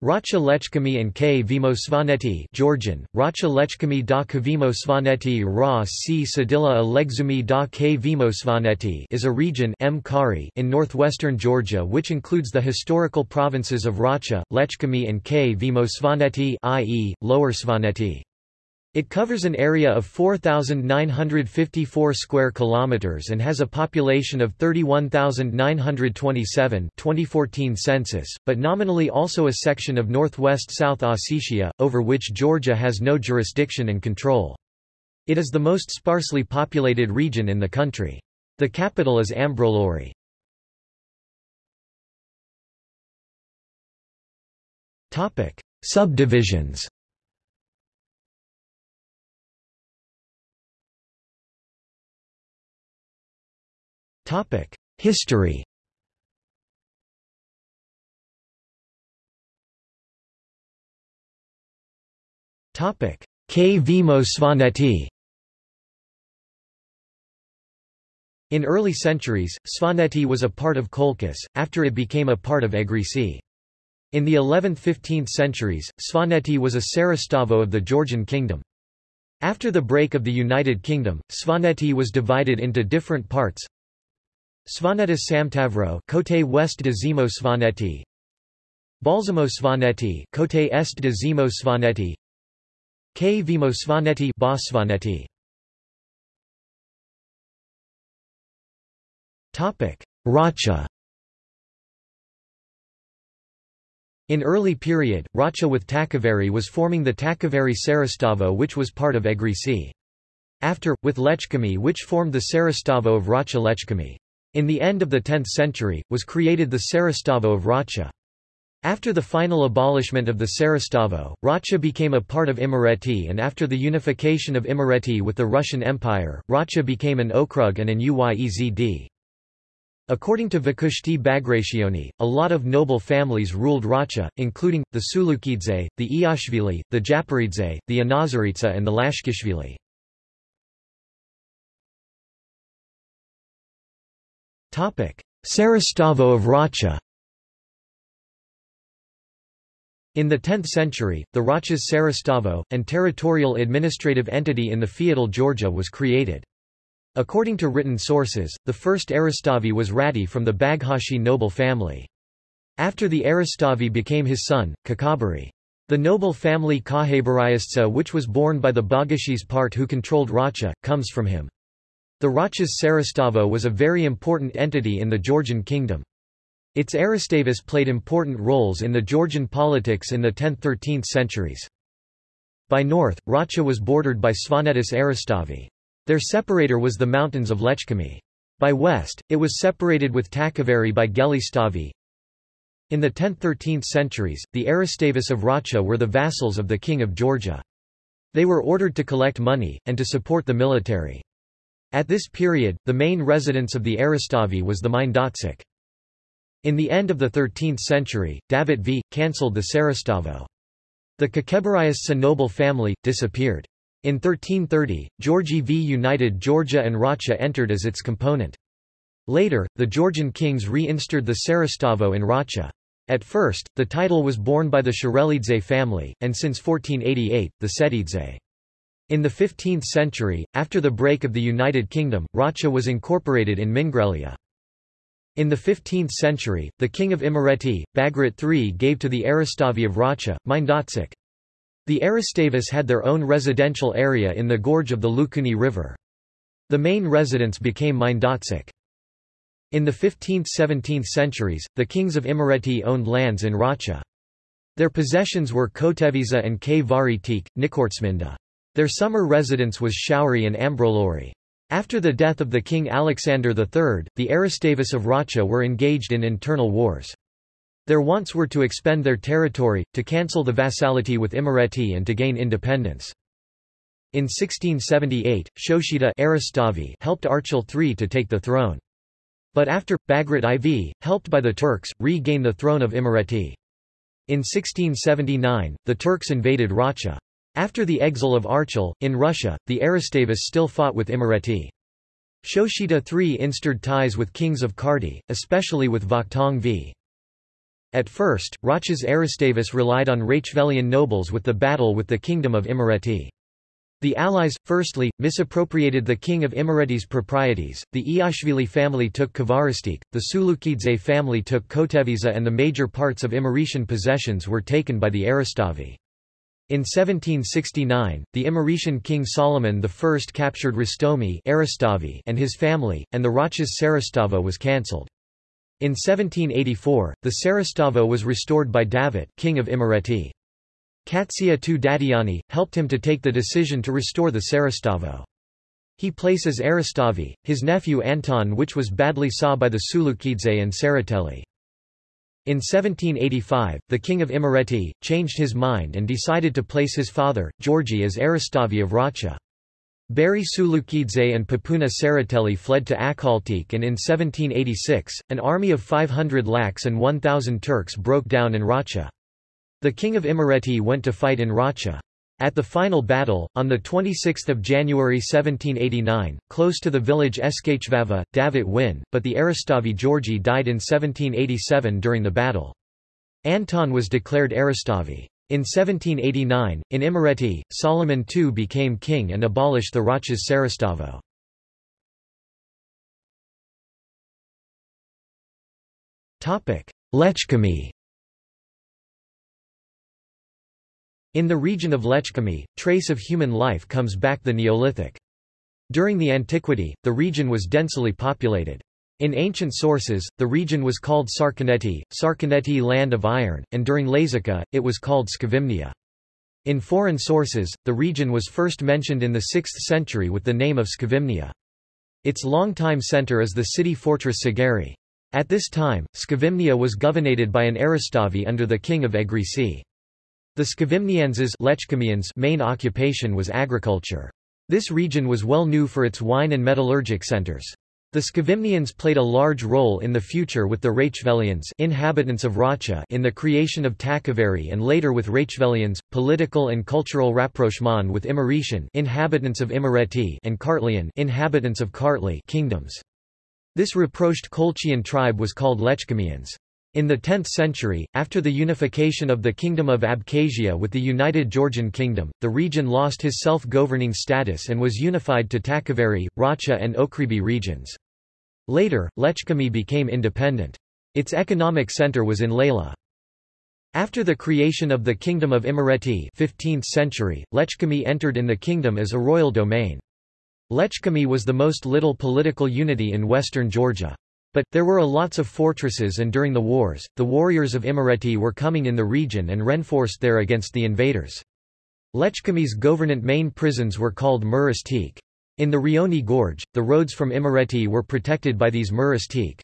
Racha Lechkami and K. Vimo Svaneti Georgian, Racha Lechkami da Kvimo Svaneti Ra C. Sadilla Alegzumi da K. Vimo Svaneti is a region M. Kari in northwestern Georgia which includes the historical provinces of Racha, Lechkami and K. Vimo Svaneti i.e., Lower Svaneti. It covers an area of 4954 square kilometers and has a population of 31927 2014 census, but nominally also a section of northwest South Ossetia over which Georgia has no jurisdiction and control. It is the most sparsely populated region in the country. The capital is Ambrolauri. Topic: Subdivisions History K. Vimo Svaneti In early centuries, Svaneti was a part of Colchis, after it became a part of Egrisi. In the 11th–15th centuries, Svaneti was a Sarastavo of the Georgian kingdom. After the break of the United Kingdom, Svaneti was divided into different parts, Svanetis Samtavro Cote West de Zimo Svaneti Balsamo Svaneti Cote Est de Zimo Svaneti K. Vimo Svaneti Bas Svaneti Topic Racha. In early period, Racha with Takavari was forming the Takavari Sarastavo which was part of Egrisi. After, with Lechkami which formed the Sarastavo of Racha Lechkami. In the end of the 10th century, was created the Sarastavo of Racha. After the final abolishment of the Sarastavo, Racha became a part of Imereti and after the unification of Imereti with the Russian Empire, Racha became an okrug and an uyezd. According to Vakhushti Bagrationi, a lot of noble families ruled Racha, including, the Sulukidze, the Iashvili, the Japaridze, the Anazaritsa and the Lashkishvili. Sarastavo of Racha In the 10th century, the Rachas Sarastavo, an territorial administrative entity in the feudal Georgia was created. According to written sources, the first Arastavi was Rati from the Baghashi noble family. After the Arastavi became his son, Kakabari. The noble family Kahabarayastsa which was born by the Bagashis part who controlled Racha, comes from him. The Rachas Sarastavo was a very important entity in the Georgian kingdom. Its Arastavis played important roles in the Georgian politics in the 10th–13th centuries. By north, Racha was bordered by Svanetis Arastavi. Their separator was the mountains of Lechkami. By west, it was separated with Takavari by Gelistavi. In the 10th–13th centuries, the Arastavis of Racha were the vassals of the king of Georgia. They were ordered to collect money, and to support the military. At this period, the main residence of the Arastavi was the Mindotsik. In the end of the 13th century, David V. cancelled the Sarastavo. The Kakebariasca noble family, disappeared. In 1330, Georgi V united Georgia and Racha entered as its component. Later, the Georgian kings reinstated the Sarastavo in Racha. At first, the title was borne by the Sharelidze family, and since 1488, the Setidze. In the 15th century, after the break of the United Kingdom, Racha was incorporated in Mingrelia. In the 15th century, the king of Imereti, Bagrat III gave to the Arastavi of Racha, Mindotsik. The Arastavis had their own residential area in the gorge of the Lukuni River. The main residence became Mindotsik. In the 15th–17th centuries, the kings of Imereti owned lands in Racha. Their possessions were Koteviza and K. Varitik, Nikortsminda. Their summer residence was Shauri and Ambrolauri. After the death of the king Alexander III, the Arastavis of Racha were engaged in internal wars. Their wants were to expend their territory, to cancel the vassality with Imereti and to gain independence. In 1678, Shoshita Arastavi helped Archil III to take the throne. But after, Bagrat IV, helped by the Turks, regained the throne of Imereti. In 1679, the Turks invaded Racha. After the exile of Archil, in Russia, the Arastavis still fought with Imereti. Shoshita III instaured ties with kings of Kardi, especially with Vakhtang v. At first, Rochas Eristavis relied on Rachevelian nobles with the battle with the Kingdom of Imereti. The allies, firstly, misappropriated the king of Imereti's proprieties, the Iashvili family took Kvaristik, the Sulukidze family took Koteviza and the major parts of Imeretian possessions were taken by the Eristavi. In 1769, the Imeretian king Solomon I captured Rastomi and his family, and the Rochas Sarastavo was cancelled. In 1784, the Sarastavo was restored by Davit king of Imereti. Katsia II Dadiani, helped him to take the decision to restore the Sarastavo. He places Aristavi, his nephew Anton which was badly saw by the Sulukidze and Tsereteli. In 1785, the king of Imereti, changed his mind and decided to place his father, Georgi as Aristavi of Racha. Bari Sulukidze and Papuna Tsereteli fled to Akhaltsikhe and in 1786, an army of 500 lakhs and 1,000 Turks broke down in Racha. The king of Imereti went to fight in Racha. At the final battle, on 26 January 1789, close to the village Eskachvava, Davit win, but the Aristavi Georgi died in 1787 during the battle. Anton was declared Aristavi. In 1789, in Imereti, Solomon II became king and abolished the Rochas Sarastavo. Lechkemi In the region of Lechkemi, trace of human life comes back the Neolithic. During the antiquity, the region was densely populated. In ancient sources, the region was called Sarkaneti, Sarkaneti land of iron, and during Lazica, it was called Skavimnia. In foreign sources, the region was first mentioned in the 6th century with the name of Skavimnia. Its longtime center is the city-fortress Sagari. At this time, Skavimnia was governated by an Aristavi under the king of Egrisi. The Skavimnienses main occupation was agriculture. This region was well known for its wine and metallurgic centers. The Skavimnians played a large role in the future with the Rachevelians inhabitants of Racha in the creation of Takavari and later with Rachevelians, political and cultural rapprochement with Imeretian inhabitants of Imereti and Kartlian inhabitants of Kartli kingdoms. This rapproched Colchian tribe was called Lechkemians. In the 10th century, after the unification of the Kingdom of Abkhazia with the United Georgian Kingdom, the region lost his self-governing status and was unified to Takavari, Racha and Okribi regions. Later, Lechkemi became independent. Its economic center was in Layla. After the creation of the Kingdom of Imereti 15th century, Lechkemi entered in the kingdom as a royal domain. Lechkemi was the most little political unity in western Georgia. But, there were a lots of fortresses and during the wars, the warriors of Imereti were coming in the region and reinforced there against the invaders. Lechkemi's governant main prisons were called Muras Teak. In the Rioni Gorge, the roads from Imereti were protected by these Muras Teak.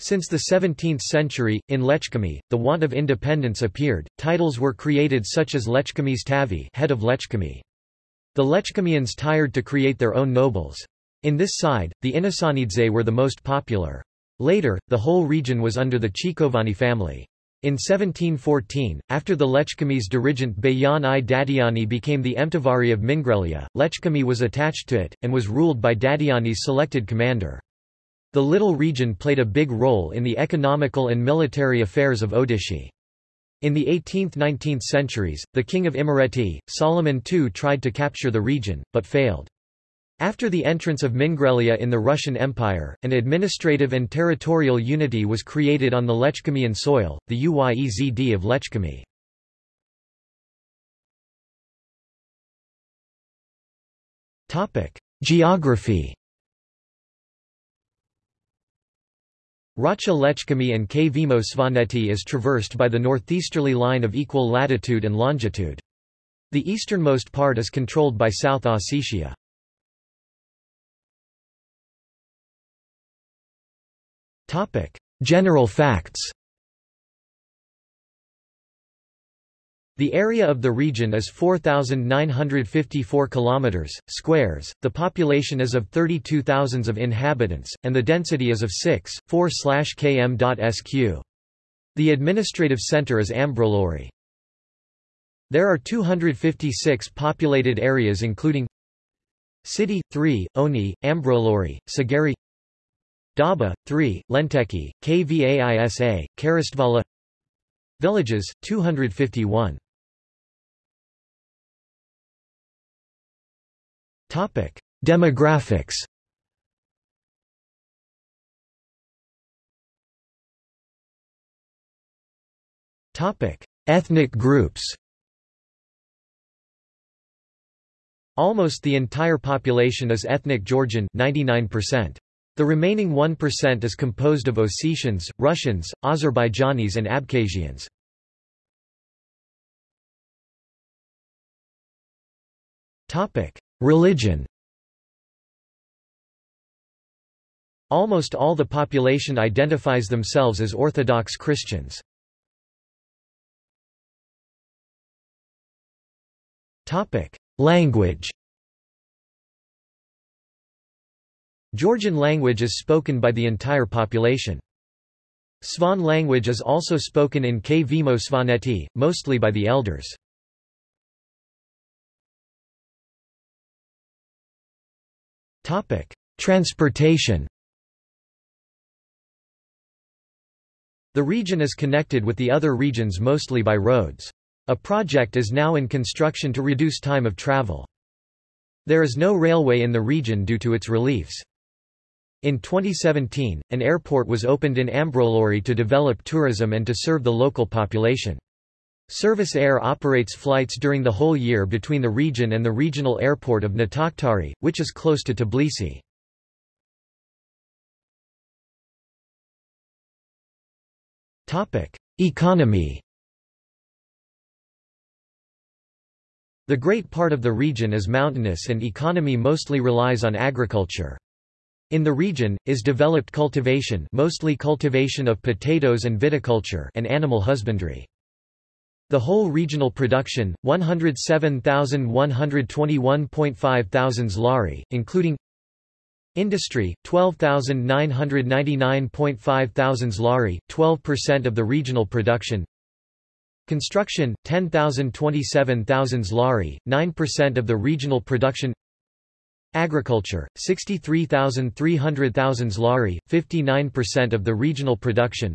Since the 17th century, in Lechkemi, the want of independence appeared, titles were created such as Lechkemi's Tavi head of Lechkemi. The Lechkemians tired to create their own nobles. In this side, the Inasanidze were the most popular. Later, the whole region was under the Chikovani family. In 1714, after the Lechkemi's dirigent Bayan i Dadiani became the Emtavari of Mingrelia, Lechkemi was attached to it, and was ruled by Dadiani's selected commander. The little region played a big role in the economical and military affairs of Odishi. In the 18th–19th centuries, the king of Imereti, Solomon II tried to capture the region, but failed. After the entrance of Mingrelia in the Russian Empire, an administrative and territorial unity was created on the Lechkemian soil, the Uyezd of Lechkemi. Geography Racha Lechkemi and K. Vimo Svaneti is traversed by the northeasterly line of equal latitude and longitude. The easternmost part is controlled by South Ossetia. General facts The area of the region is 4954 kilometers squares. The population is of 32,000 of inhabitants and the density is of 6 4/km.sq. The administrative center is Ambrolauri. There are 256 populated areas including City 3 Oni Ambrolauri Sagari Daba, 3, Lenteki, Kvaisa, Karistvala Villages, 251. Demographics Ethnic groups Almost the entire population is ethnic Georgian 99%. The remaining 1% is composed of Ossetians, Russians, Azerbaijanis and Abkhazians. Religion Almost all the population identifies themselves as Orthodox Christians. Language Georgian language is spoken by the entire population. Svan language is also spoken in Kvemo Svaneti, mostly by the elders. Transportation The region is connected with the other regions mostly by roads. A project is now in construction to reduce time of travel. There is no railway in the region due to its reliefs. In 2017, an airport was opened in Ambrolauri to develop tourism and to serve the local population. Service Air operates flights during the whole year between the region and the regional airport of Natakhtari, which is close to Tbilisi. Economy The great part of the region is mountainous and economy mostly relies on agriculture. In the region, is developed cultivation mostly cultivation of potatoes and viticulture and animal husbandry. The whole regional production, 107,121.5 thousands lari, including Industry, 12,999.5 thousands lari, 12% of the regional production Construction, 10,027 thousands lari, 9% of the regional production Agriculture, 63,300 thousands lari, 59% of the regional production.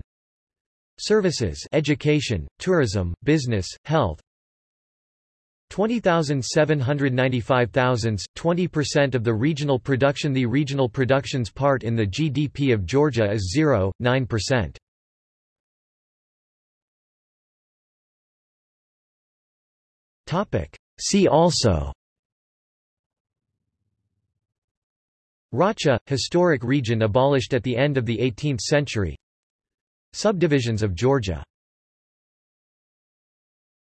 Services education, tourism, business, health. 20,795 thousands, 20% of the regional production. The regional production's part in the GDP of Georgia is 0.9%. See also Racha, historic region abolished at the end of the 18th century. Subdivisions of Georgia